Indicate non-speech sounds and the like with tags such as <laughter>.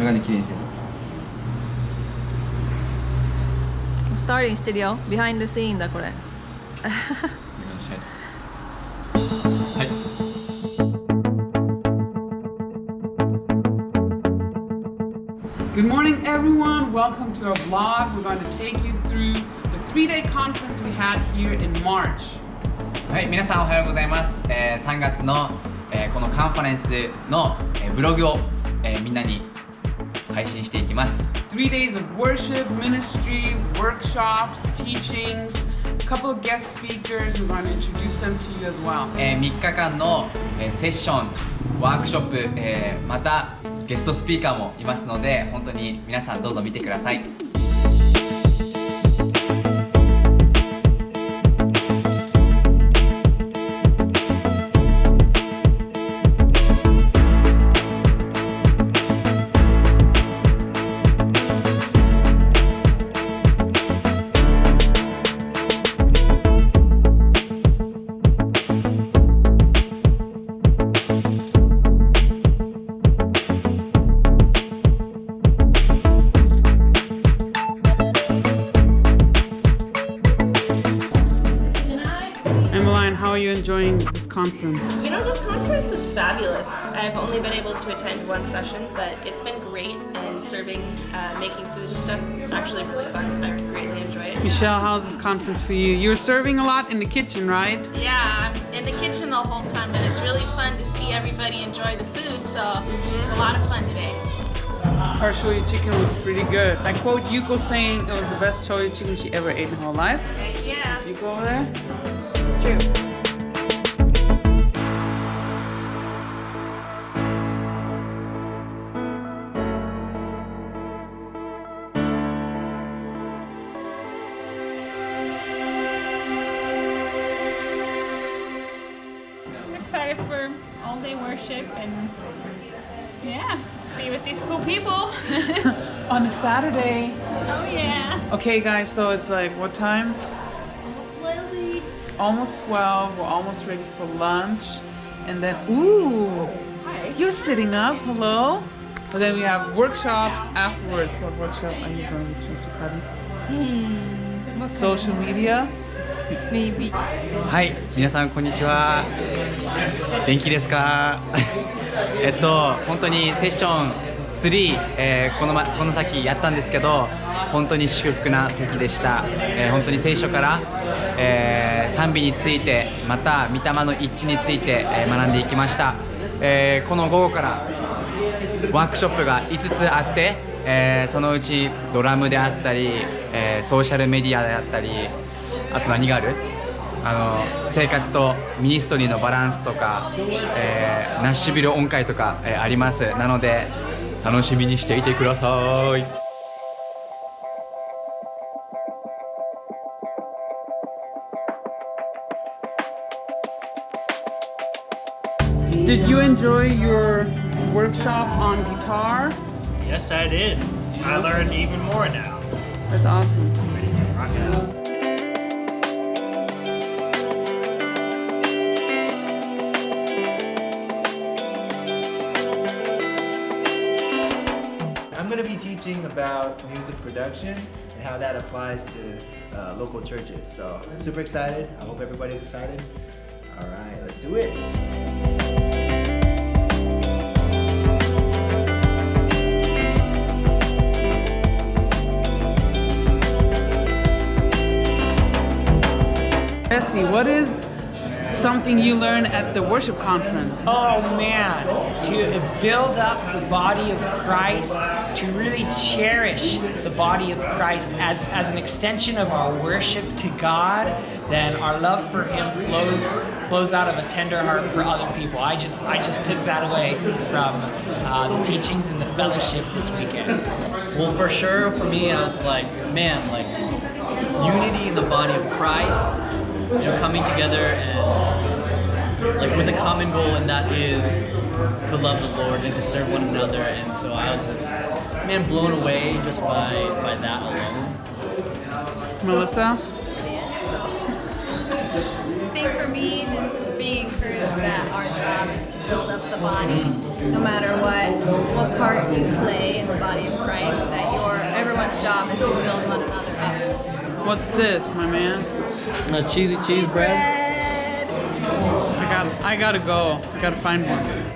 メガネ綺麗にしてる Starting してるよ Behind the scene だこれ Good morning, everyone. Welcome to our vlog. We're going to take you through the three-day conference we had here in March. はい、皆さんおはようございます。えー3月の、えーこのカンファレンスの、えーブログを、えーみんなに配信していきます。Three days of worship, ministry, workshops, teachings, couple of guest speakers. We're going to introduce them to you as well. え3日間の、えーセッション、ワークショップ、えーまたゲストスピーカーもいますので、本当に皆さんどうぞ見てください。You enjoying this conference? You know, this conference was fabulous. I've only been able to attend one session, but it's been great. And serving, uh, making food and stuff is actually really fun. I greatly enjoy it. Michelle, how's this conference for you? You're serving a lot in the kitchen, right? Yeah, I'm in the kitchen the whole time, and it's really fun to see everybody enjoy the food. So it's a lot of fun today. Our shoyu chicken was pretty good. I quote Yuko saying it was the best shoyu chicken she ever ate in her whole life. Heck yeah. Is Yuko over there? It's true. For all day worship and yeah, just to be with these cool people. <laughs> On a Saturday. Oh yeah. Okay, guys, so it's like what time? Almost 12. Almost 12. We're almost ready for lunch. And then, ooh, you're sitting up. Hello. But then we have workshops afterwards. What workshop are you going to choose, Sukari? Hmm. Social media? はい、皆さんこんにちは。元気ですか？<laughs> えっと、本当にセッション3、えーこのまこの先やったんですけど、本当に祝福な時でした。えー本当に聖書から、えー賛美について、また御霊の一致について、え学んでいきました。えこの午後からワークショップが5つあって、えそのうちドラムであったり、えソーシャルメディアであったりあと何があるあの生活とミニストリーのバランスとか、えーナッシュビル音階とか、えーありますなので楽しみにしていてください Did you enjoy your workshop on guitar? Yes, I did. I learned even more now. That's awesome. Teaching about music production and how that applies to uh, local churches. So super excited. I hope everybody's excited. All right, let's do it. Jesse, what is something you learned at the worship conference? Oh man, to build up the body of Christ, to really cherish the body of Christ as, as an extension of our worship to God, then our love for Him flows flows out of a tender heart for other people. I just I just took that away from uh, the teachings and the fellowship this weekend. Well, for sure, for me, I was like, man, like unity in the body of Christ, you know, coming together and like with a common goal, and that is to love the Lord and to serve one another. And so I was just, man, blown away just by by that alone. Melissa? I think for me, just being encouraged that our job is to build up the body, no matter what what part you play in the body of Christ. That your everyone's job is to build one another up. What's this, my man? A cheesy cheese bread. I got I gotta go. I gotta find one.